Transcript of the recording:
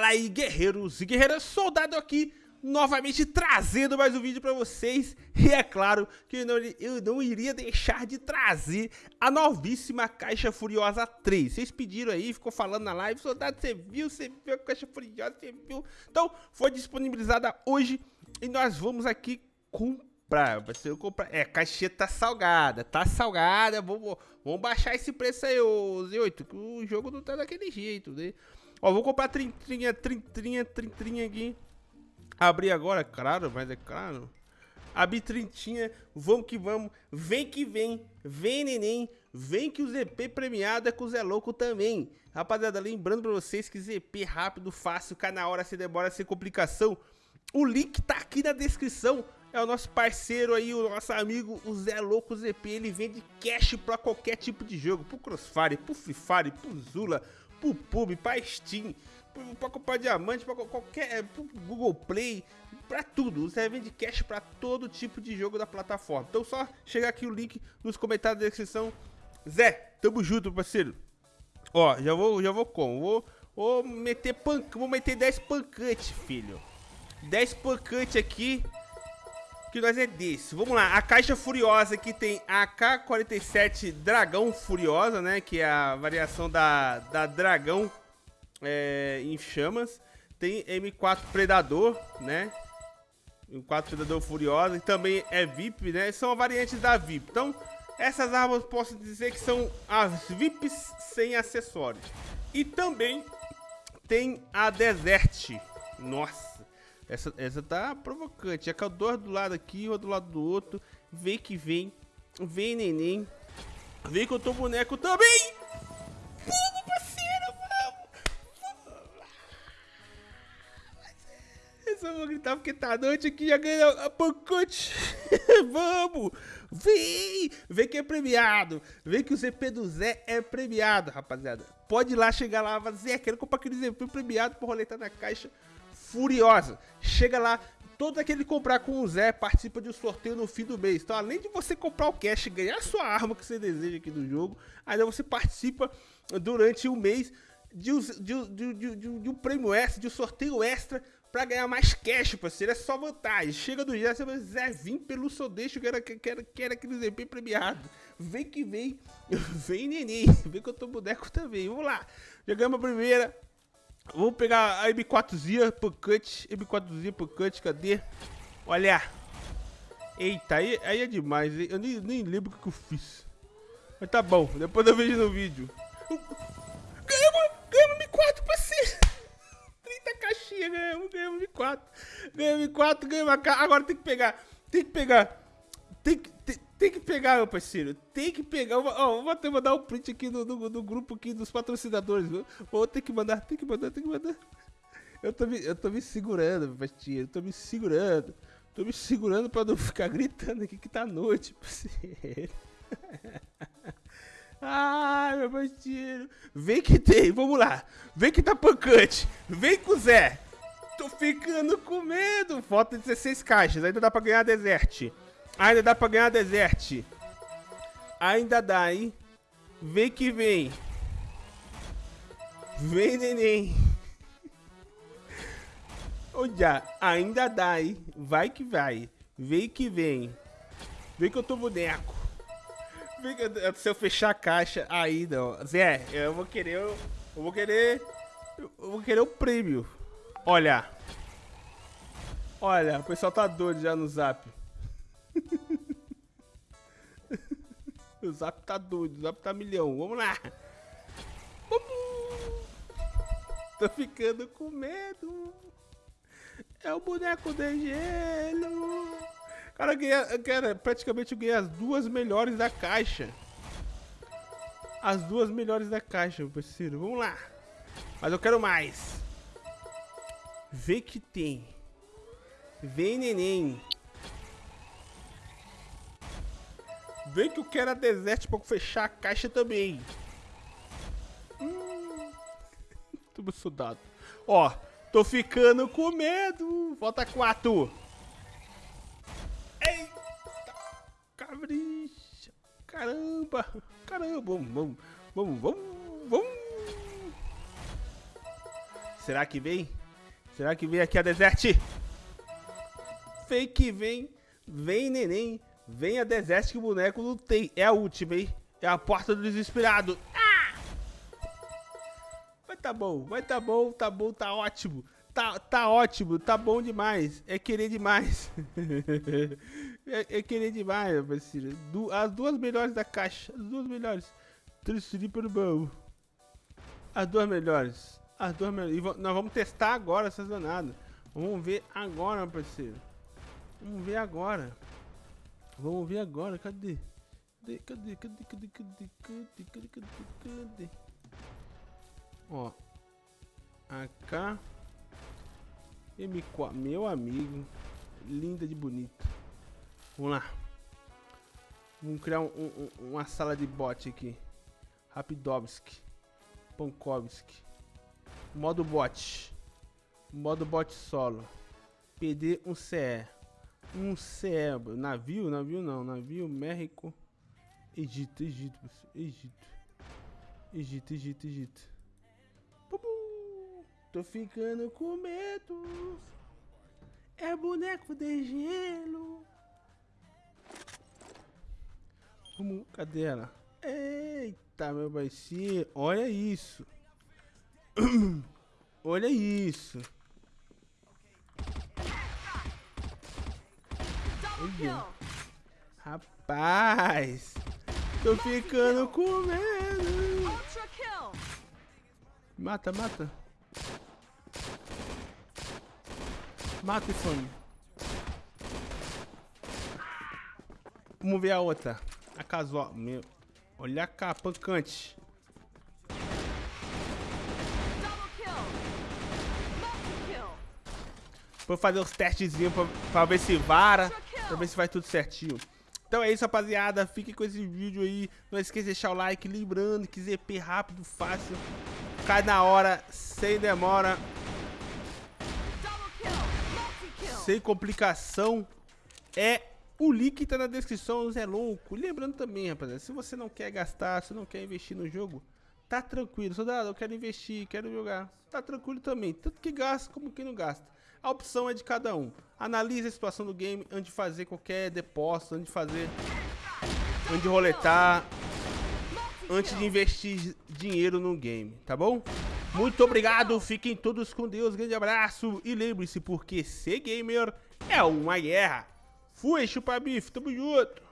Fala aí, guerreiros e guerreiras, soldado aqui, novamente trazendo mais um vídeo pra vocês. E é claro que eu não, eu não iria deixar de trazer a novíssima Caixa Furiosa 3. Vocês pediram aí, ficou falando na live, soldado, você viu, você viu a Caixa Furiosa, você viu? Então, foi disponibilizada hoje e nós vamos aqui comprar. Vai ser comprar. É, caixinha tá salgada, tá salgada, vamos, vamos baixar esse preço aí, ô Z8, que o jogo não tá daquele jeito, né? Ó, vou comprar trintrinha, trintrinha, trintrinha aqui. Abrir agora, claro, mas é claro. Abrir trintinha, vamos que vamos. Vem que vem, vem neném. Vem que o ZP premiado é com o Zé Louco também. Rapaziada, lembrando pra vocês que ZP rápido, fácil, cai na hora, sem demora, sem complicação. O link tá aqui na descrição. É o nosso parceiro aí, o nosso amigo, o Zé Louco ZP. Ele vende cash pra qualquer tipo de jogo. Pro Crossfire, pro Free Fire, pro Zula, pro Pub, pra Steam, pra comprar diamante, pra qualquer. É, pro Google Play, pra tudo. Você vende cash pra todo tipo de jogo da plataforma. Então só chegar aqui o link nos comentários da descrição. Zé, tamo junto, parceiro. Ó, já vou, já vou como? Vou, vou meter pan, vou meter 10 pancantes, filho. 10 pancantes aqui que nós é desse. Vamos lá, a caixa furiosa aqui tem a K47 Dragão Furiosa, né? Que é a variação da, da Dragão é, em chamas. Tem M4 Predador, né? M4 Predador Furiosa, e também é VIP, né? São variantes da VIP. Então, essas armas posso dizer que são as VIPs sem acessórios. E também tem a Desert. Nossa, essa, essa tá provocante. É o dois do lado aqui, o do lado do outro. Vem que vem. Vem, neném. Vem que eu tô boneco também. Vamos, parceiro, vamos. Eu vou gritar porque tá noite aqui já ganhou a pacote. vamos. Vem. Vem que é premiado. Vem que o ZP do Zé é premiado, rapaziada. Pode ir lá, chegar lá. Zé, quero comprar aquele ZP premiado pra roletar na caixa furiosa. Chega lá, todo aquele que comprar com o Zé participa de um sorteio no fim do mês. Então, além de você comprar o cash e ganhar a sua arma que você deseja aqui do jogo, ainda você participa durante o mês de, de, de, de, de um prêmio extra, de um sorteio extra para ganhar mais cash, parceiro. É só vantagem. Chega do dia, você vai Zé, vim pelo seu deixo, quero, quero, quero aquele ZP premiado. Vem que vem, vem neném, vem que eu tô boneco também. Vamos lá, jogamos a primeira. Vamos pegar a M4zinha Pancante. M4zinha Pancante, cadê? Olha. Eita, aí, aí é demais. Eu nem, nem lembro o que eu fiz. Mas tá bom, depois eu vejo no vídeo. Ganhamos, ganhamos M4, parceiro. 30 caixinhas, ganhamos, ganhamos M4. Ganhamos M4, ganhamos a caixa. Agora tem que pegar, tem que pegar. Tem que, tem, tem que pegar, meu parceiro. Tem que pegar. Ó, vou até mandar um print aqui no, no, no, grupo aqui dos patrocinadores. Vou ter que mandar, tem que mandar, tem que mandar. Eu tô me, eu tô me segurando, parceiro. Eu tô me segurando. Tô me segurando pra não ficar gritando aqui que tá noite, parceiro. Ai, meu parceiro. Vem que tem, vamos lá. Vem que tá pancante. Vem com o Zé. Tô ficando com medo. Falta 16 caixas, ainda dá pra ganhar desert. Ainda dá pra ganhar desert. Ainda dá, hein? Vem que vem. Vem, neném. Olha, ainda dá, hein? Vai que vai. Vem que vem. Vem que eu tô boneco. Vem que eu, se eu fechar a caixa, aí não. Zé, eu vou querer. Eu, eu vou querer. Eu vou querer o prêmio. Olha. Olha, o pessoal tá doido já no zap. O zap tá doido, o zap tá milhão. Vamos lá. Tô ficando com medo. É o boneco de gelo. Cara, eu ganhei, cara, praticamente eu ganhei as duas melhores da caixa. As duas melhores da caixa, meu parceiro. Vamos lá. Mas eu quero mais. Vê que tem. Vem, neném. Vem que eu quero a desert pra fechar a caixa também. Hum. Tô soldado. Ó, tô ficando com medo. Falta quatro. Eita, cabricha. Caramba, caramba. Vamos, vamos, vamos, vamos. Será que vem? Será que vem aqui a Desert? Vem que vem. Vem, neném. Vem a Desert que o boneco tem. É a última, hein? É a porta do desesperado. Ah! Mas tá bom, mas tá bom, tá bom, tá ótimo. Tá, tá ótimo, tá bom demais. É querer demais. é, é, querer demais, meu parceiro. Du as duas melhores da caixa. As duas melhores. Transferir para o baú. As duas melhores. As duas melhores. E nós vamos testar agora essas danadas. Vamos ver agora, meu parceiro. Vamos ver agora. Vamos ver agora. Cadê? Cadê, cadê, cadê, cadê, cadê, cadê, cadê, cadê, cadê? Ó. AK. M4. Meu amigo. Linda de bonita. Vamos lá. Vamos criar um, um, uma sala de bot aqui. Rapidovski. Pankovski. Modo bot. Modo bot solo. PD 1 CE. Um CE. Navio? Navio não. Navio México. Egito, Egito, Egito. Egito, Egito, Egito. Tô ficando com medo. É boneco de gelo. Como, cadê ela? Eita, meu baixinho. Olha isso. Olha isso. Olha. Rapaz. Tô ficando com medo. Mata, mata. Mata esse homem. Vamos ver a outra. A casual. Meu. Olha a capa, pancante. Vou fazer os testezinhos pra, pra ver se vara. Pra ver se vai tudo certinho. Então é isso, rapaziada. Fique com esse vídeo aí. Não esqueça de deixar o like. Lembrando que ZP rápido, fácil. Cai na hora, sem demora. Sem complicação. É o link tá na descrição, Zé Louco. Lembrando também, rapaziada, se você não quer gastar, se não quer investir no jogo, tá tranquilo. Soldado, eu quero investir, quero jogar. Tá tranquilo também. Tanto que gasta como que não gasta. A opção é de cada um. Analise a situação do game antes de fazer qualquer depósito, antes de fazer... Antes de roletar, antes de investir dinheiro no game, tá bom? Muito obrigado, fiquem todos com Deus, grande abraço e lembre-se, porque ser gamer é uma guerra. Fui, chupa bife, tamo junto.